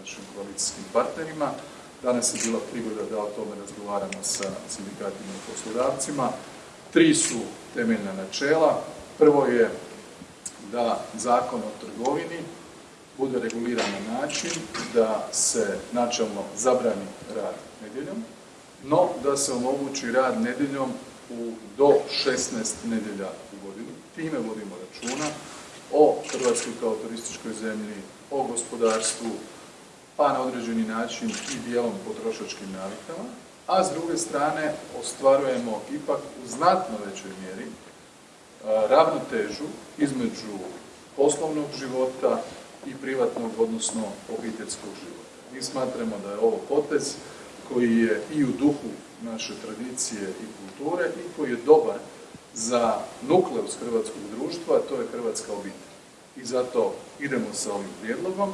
našim koalicijskim partnerima. Danas je bila prigoda da o tome razgovaramo sa sindikatima i poslodavcima. Tri su temeljna načela. Prvo je da Zakon o trgovini bude reguliran na način da se načelno zabrani rad nedjeljom, no da se omogući rad nedjeljom u do 16 nedjelja u godini. Time vodimo računa o Hrvatskoj kao turističkoj zemlji, o gospodarstvu, pa na određeni način i dijelom potrošačkim navikama, a s druge strane ostvarujemo ipak u znatno većoj mjeri ravnotežu između poslovnog života i privatnog, odnosno obiteljskog života. Mi smatramo da je ovo potez koji je i u duhu naše tradicije i kulture i koji je dobar za nukleus hrvatskog društva, a to je hrvatska obitelj. I zato idemo sa ovim prijedlogom.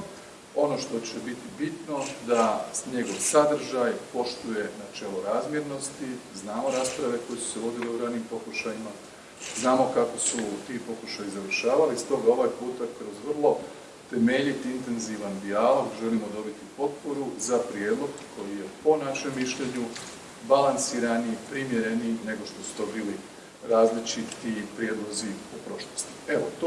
Ono što će biti bitno da njegov sadržaj poštuje načelo razmjernosti, znamo rasprave koje su se vodile u ranim pokušajima, znamo kako su ti pokušaji završavali, stoga ovaj puta kroz vrlo temeljit, intenzivan dijalog želimo dobiti potporu za prijedlog koji je po našem mišljenju balansiraniji, primjereniji nego što su to bili različiti prijedlozi u prošlosti. Evo, to